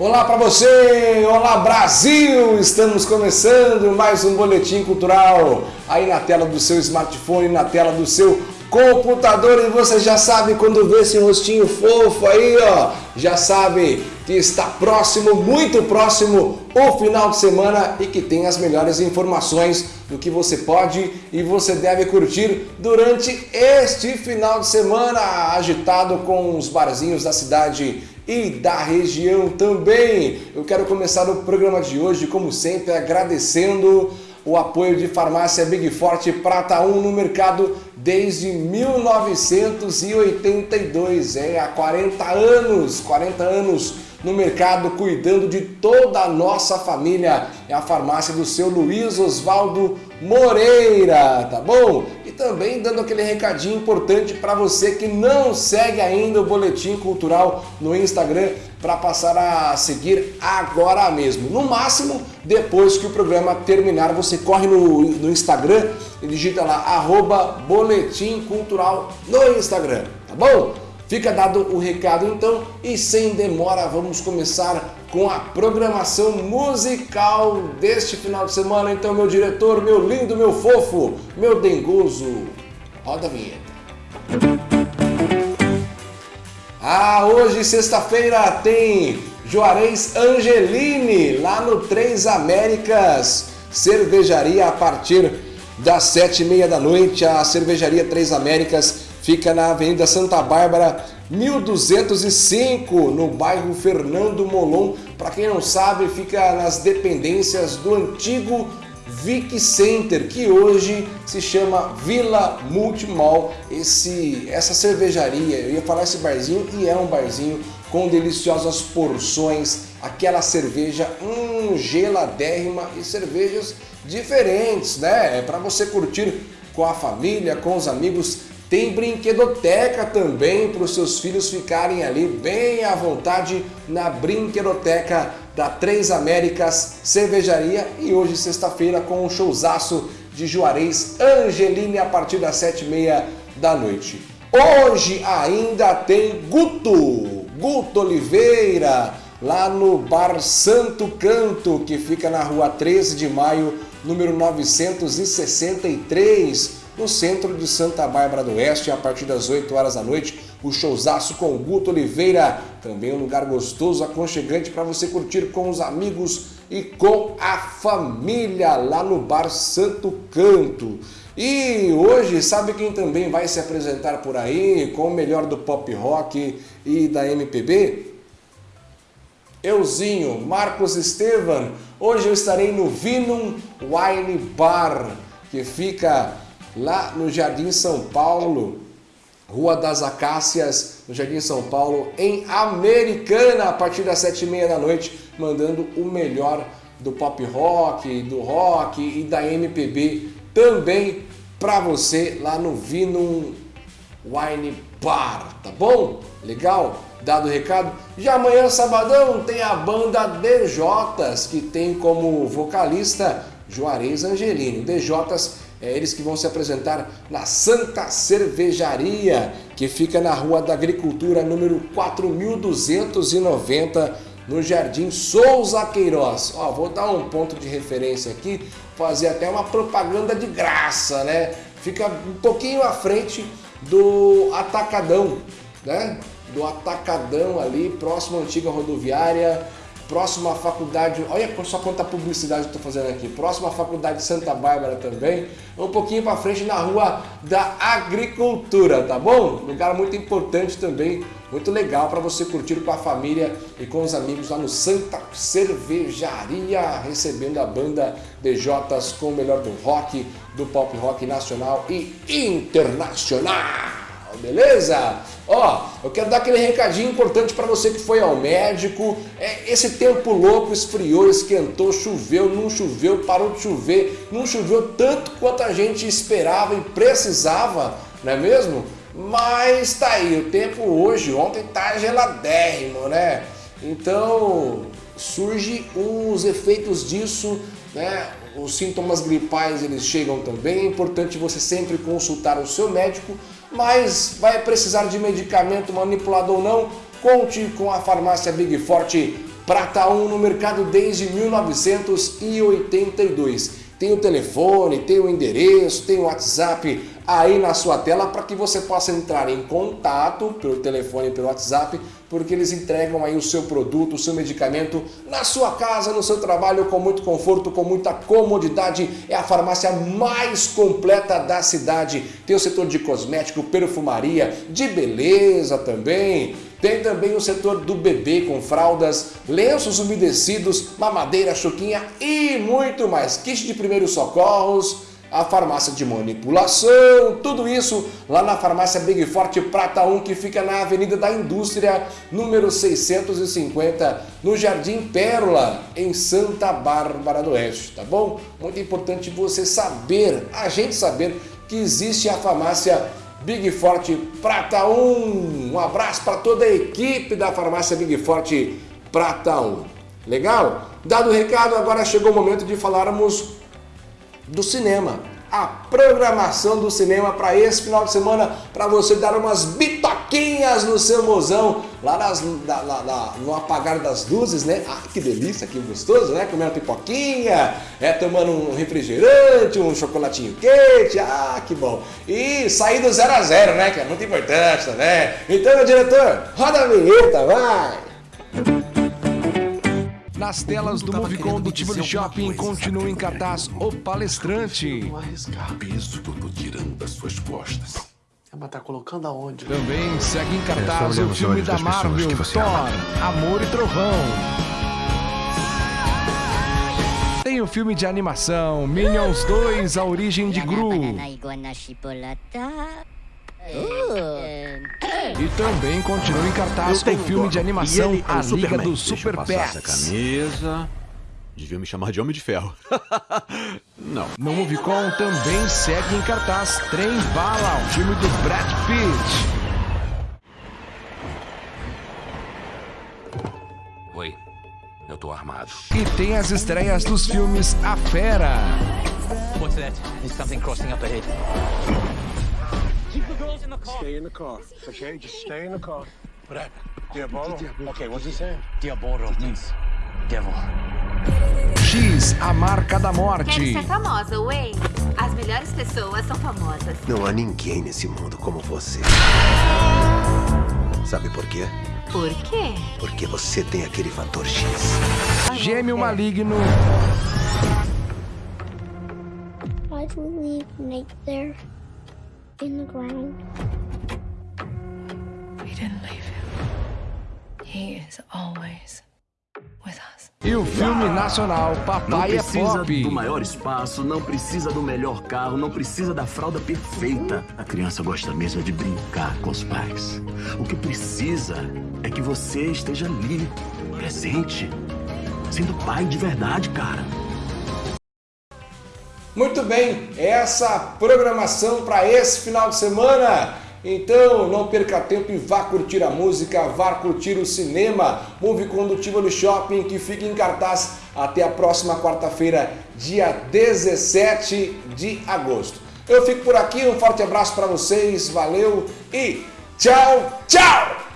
Olá para você, olá Brasil! Estamos começando mais um Boletim Cultural aí na tela do seu smartphone, na tela do seu computador. E você já sabe quando vê esse rostinho fofo aí, ó, já sabe que está próximo, muito próximo o final de semana e que tem as melhores informações do que você pode e você deve curtir durante este final de semana agitado com os barzinhos da cidade e da região também. Eu quero começar o programa de hoje, como sempre, agradecendo o apoio de Farmácia Big Forte Prata 1 no mercado desde 1982, é, há 40 anos, 40 anos no mercado, cuidando de toda a nossa família. É a farmácia do seu Luiz Osvaldo Moreira, tá bom? E também dando aquele recadinho importante para você que não segue ainda o Boletim Cultural no Instagram, para passar a seguir agora mesmo. No máximo, depois que o programa terminar, você corre no, no Instagram e digita lá, arroba Boletim Cultural no Instagram, tá bom? Fica dado o recado então e sem demora vamos começar com a programação musical deste final de semana. Então, meu diretor, meu lindo, meu fofo, meu dengoso, roda a vinheta. Ah, hoje, sexta-feira, tem Juarez Angelini, lá no Três Américas, cervejaria a partir das sete e meia da noite. A cervejaria Três Américas Fica na Avenida Santa Bárbara, 1205, no bairro Fernando Molon. Para quem não sabe, fica nas dependências do antigo Vic Center, que hoje se chama Vila Multimall. Esse, essa cervejaria, eu ia falar esse barzinho e é um barzinho com deliciosas porções, aquela cerveja hum, geladérrima e cervejas diferentes, né? É para você curtir com a família, com os amigos tem brinquedoteca também para os seus filhos ficarem ali bem à vontade na brinquedoteca da Três Américas Cervejaria e hoje sexta-feira com um showzaço de Juarez Angeline a partir das sete e meia da noite. Hoje ainda tem Guto, Guto Oliveira, lá no Bar Santo Canto, que fica na rua 13 de maio, número 963, no centro de Santa Bárbara do Oeste, a partir das 8 horas da noite, o showzaço com Guto Oliveira, também um lugar gostoso, aconchegante para você curtir com os amigos e com a família lá no Bar Santo Canto. E hoje, sabe quem também vai se apresentar por aí com o melhor do pop rock e da MPB? Euzinho, Marcos Estevan. Hoje eu estarei no Vinum Wine Bar, que fica lá no Jardim São Paulo, Rua das Acácias, no Jardim São Paulo, em Americana, a partir das sete e meia da noite, mandando o melhor do pop rock, do rock e da MPB também para você lá no Vino Wine Bar, tá bom? Legal? Dado o recado? Já amanhã, sabadão, tem a banda DJs, que tem como vocalista Juarez Angelini. DJs é eles que vão se apresentar na Santa Cervejaria, que fica na Rua da Agricultura, número 4290, no Jardim Souza Queiroz. Ó, vou dar um ponto de referência aqui, fazer até uma propaganda de graça, né? Fica um pouquinho à frente do Atacadão, né? Do Atacadão ali, próximo à antiga rodoviária, próximo à faculdade, olha só quanta publicidade eu estou fazendo aqui, próximo à faculdade de Santa Bárbara também, um pouquinho para frente na rua da agricultura, tá bom? Lugar muito importante também, muito legal para você curtir com a família e com os amigos lá no Santa Cervejaria, recebendo a banda DJs com o melhor do rock, do pop rock nacional e internacional beleza? Ó, eu quero dar aquele recadinho importante para você que foi ao médico. É, esse tempo louco esfriou, esquentou, choveu, não choveu, parou de chover, não choveu tanto quanto a gente esperava e precisava, não é mesmo? Mas tá aí, o tempo hoje, ontem tá geladérrimo, né? Então surge os efeitos disso, né? Os sintomas gripais eles chegam também, é importante você sempre consultar o seu médico mas vai precisar de medicamento manipulado ou não, conte com a farmácia Big Forte Prata 1 no mercado desde 1982. Tem o telefone, tem o endereço, tem o WhatsApp aí na sua tela para que você possa entrar em contato pelo telefone e pelo WhatsApp, porque eles entregam aí o seu produto, o seu medicamento na sua casa, no seu trabalho, com muito conforto, com muita comodidade. É a farmácia mais completa da cidade. Tem o setor de cosmético, perfumaria, de beleza também. Tem também o setor do bebê com fraldas, lenços umedecidos, mamadeira, chuquinha e muito mais. Kit de primeiros socorros, a farmácia de manipulação, tudo isso lá na farmácia Big Forte Prata 1, que fica na Avenida da Indústria, número 650, no Jardim Pérola, em Santa Bárbara do Oeste, tá bom? Muito importante você saber, a gente saber que existe a farmácia Big Forte Prata 1. Um abraço para toda a equipe da farmácia Big Forte Prata 1. Legal? Dado o recado, agora chegou o momento de falarmos do cinema. A programação do cinema para esse final de semana, para você dar umas bitoquinhas no seu mozão, lá, nas, na, na, na, no apagar das luzes, né? Ah, que delícia, que gostoso, né? Comendo pipoquinha, é, tomando um refrigerante, um chocolatinho quente, ah, que bom. E sair do zero a zero, né? Que é muito importante também. Então, meu diretor, roda a vinheta, vai! Nas telas do Movicon do Tivoli Shopping continua em cartaz O Palestrante. Peso que eu tô tirando das suas costas. É, mas tá colocando aonde? Também segue em cartaz é, o filme da Marvel, Thor, ama. Amor e Trovão. Tem o filme de animação Minions 2, A Origem de Gru. E também continua em cartaz com o filme de animação é A Liga dos Super Pets. Essa camisa. Devia me chamar de Homem de Ferro. Não. No Movicon também segue em cartaz Trem Bala, o filme do Brad Pitt. Oi, eu tô armado. E tem as estreias dos filmes A Fera. What's that? Is something crossing up ahead? Stay in the car, okay? Just stay in the car. Happened? Diabolo? Okay, what's he saying? Diabolo means devil. X, a marca da morte. Quero ser famosa, Wayne. As melhores pessoas são famosas. Não há ninguém nesse mundo como você. Sabe por quê? Por quê? Porque você tem aquele fator X. Gêmeo maligno. Why'd we leave Nate there? in the ground. We didn't leave him. He is always. E o filme nacional Papai é Pop. Não precisa do maior espaço, não precisa do melhor carro, não precisa da fralda perfeita. A criança gosta mesmo de brincar com os pais. O que precisa é que você esteja ali, presente, sendo pai de verdade, cara. Muito bem, essa programação para esse final de semana. Então não perca tempo e vá curtir a música, vá curtir o cinema. Move Condutível no Shopping que fica em cartaz até a próxima quarta-feira, dia 17 de agosto. Eu fico por aqui, um forte abraço para vocês, valeu e tchau, tchau!